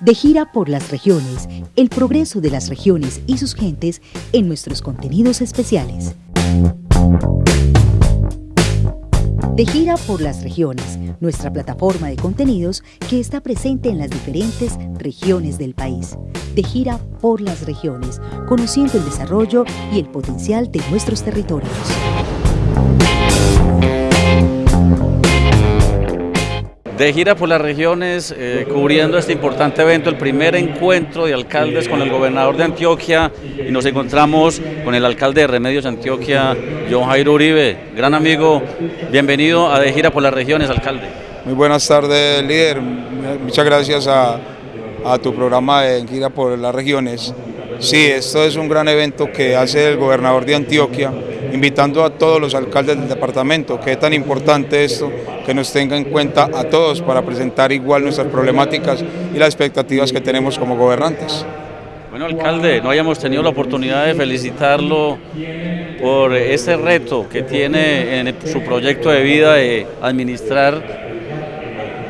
De gira por las regiones, el progreso de las regiones y sus gentes en nuestros contenidos especiales. De gira por las regiones, nuestra plataforma de contenidos que está presente en las diferentes regiones del país. De gira por las regiones, conociendo el desarrollo y el potencial de nuestros territorios. De gira por las regiones, eh, cubriendo este importante evento, el primer encuentro de alcaldes con el gobernador de Antioquia y nos encontramos con el alcalde de Remedios Antioquia, John Jairo Uribe, gran amigo, bienvenido a De gira por las regiones, alcalde. Muy buenas tardes, líder, muchas gracias a, a tu programa de gira por las regiones. Sí, esto es un gran evento que hace el gobernador de Antioquia, invitando a todos los alcaldes del departamento, que es tan importante esto, que nos tenga en cuenta a todos para presentar igual nuestras problemáticas y las expectativas que tenemos como gobernantes. Bueno, alcalde, no hayamos tenido la oportunidad de felicitarlo por este reto que tiene en su proyecto de vida de administrar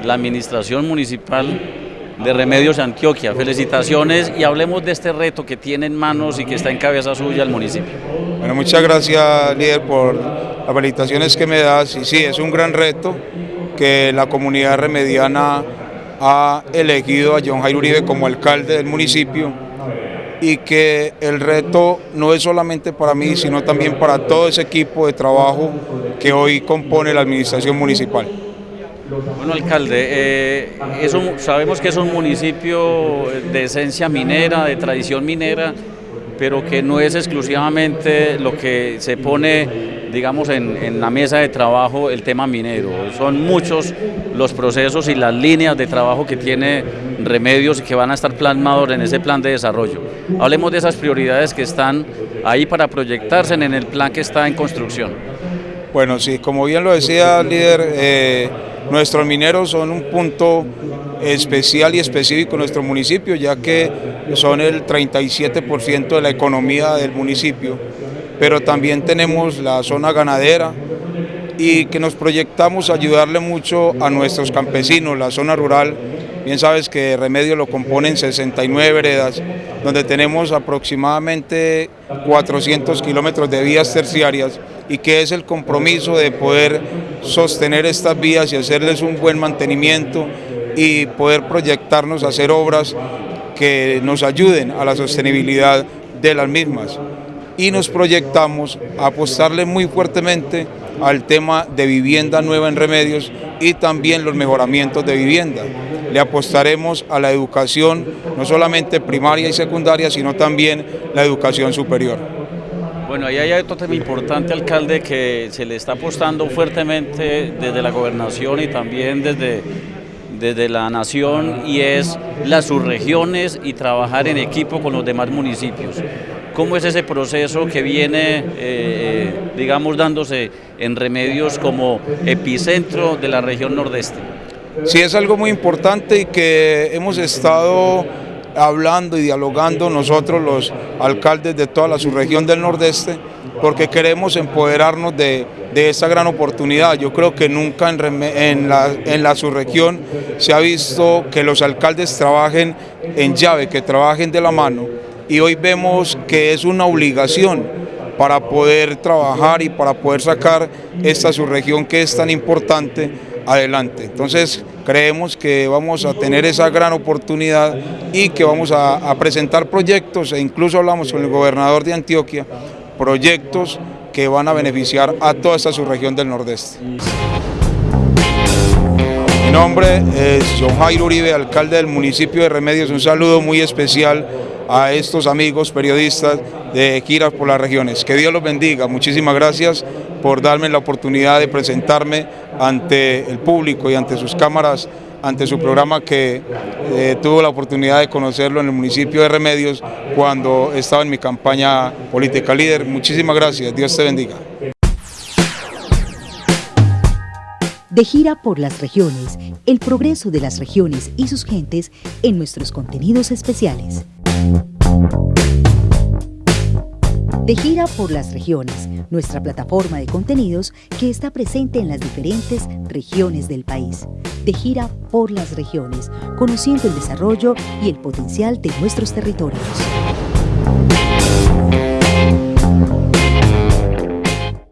la administración municipal de Remedios Antioquia. Felicitaciones y hablemos de este reto que tiene en manos y que está en cabeza suya el municipio. Bueno, muchas gracias líder por las felicitaciones que me das y sí, es un gran reto que la comunidad remediana ha elegido a John Jairo Uribe como alcalde del municipio y que el reto no es solamente para mí, sino también para todo ese equipo de trabajo que hoy compone la administración municipal. Bueno, alcalde, eh, sabemos que es un municipio de esencia minera, de tradición minera, pero que no es exclusivamente lo que se pone, digamos, en, la mesa de trabajo el tema minero. Son muchos los procesos y las líneas de trabajo que tiene Remedios y que van a estar plasmados en ese plan de desarrollo. Hablemos de esas prioridades que están ahí para proyectarse en el plan que está en construcción. Bueno, sí, como bien lo decía líder, eh, Nuestros mineros son un punto especial y específico en nuestro municipio, ya que son el 37% de la economía del municipio, pero también tenemos la zona ganadera y que nos proyectamos ayudarle mucho a nuestros campesinos, la zona rural, bien sabes que Remedio lo componen 69 veredas, donde tenemos aproximadamente 400 kilómetros de vías terciarias y que es el compromiso de poder sostener estas vías y hacerles un buen mantenimiento y poder proyectarnos a hacer obras que nos ayuden a la sostenibilidad de las mismas. Y nos proyectamos a apostarle muy fuertemente al tema de vivienda nueva en Remedios y también los mejoramientos de vivienda. Le apostaremos a la educación, no solamente primaria y secundaria, sino también la educación superior. Bueno, ahí hay otro tema importante, alcalde, que se le está apostando fuertemente desde la gobernación y también desde, desde la nación y es las subregiones y trabajar en equipo con los demás municipios. ¿Cómo es ese proceso que viene, eh, digamos, dándose en remedios como epicentro de la región nordeste? Sí, es algo muy importante y que hemos estado hablando y dialogando nosotros los alcaldes de toda la subregión del Nordeste, porque queremos empoderarnos de, esa gran oportunidad. Yo creo que nunca en, la, en la subregión se ha visto que los alcaldes trabajen en llave, que trabajen de la mano, y hoy vemos que es una obligación para poder trabajar y para poder sacar esta subregión que es tan importante adelante. Entonces creemos que vamos a tener esa gran oportunidad y que vamos a, presentar proyectos e incluso hablamos con el gobernador de Antioquia, proyectos que van a beneficiar a toda esta subregión del Nordeste. Mi nombre es John Jairo Uribe, alcalde del municipio de Remedios. Un saludo muy especial a estos amigos periodistas de Giras por las Regiones. Que Dios los bendiga. Muchísimas gracias por darme la oportunidad de presentarme ante el público y ante sus cámaras, ante su programa que eh, tuvo la oportunidad de conocerlo en el municipio de Remedios cuando estaba en mi campaña política líder. Muchísimas gracias. Dios te bendiga. De gira por las regiones, el progreso de las regiones y sus gentes en nuestros contenidos especiales. De gira por las regiones, nuestra plataforma de contenidos que está presente en las diferentes regiones del país. De gira por las regiones, conociendo el desarrollo y el potencial de nuestros territorios.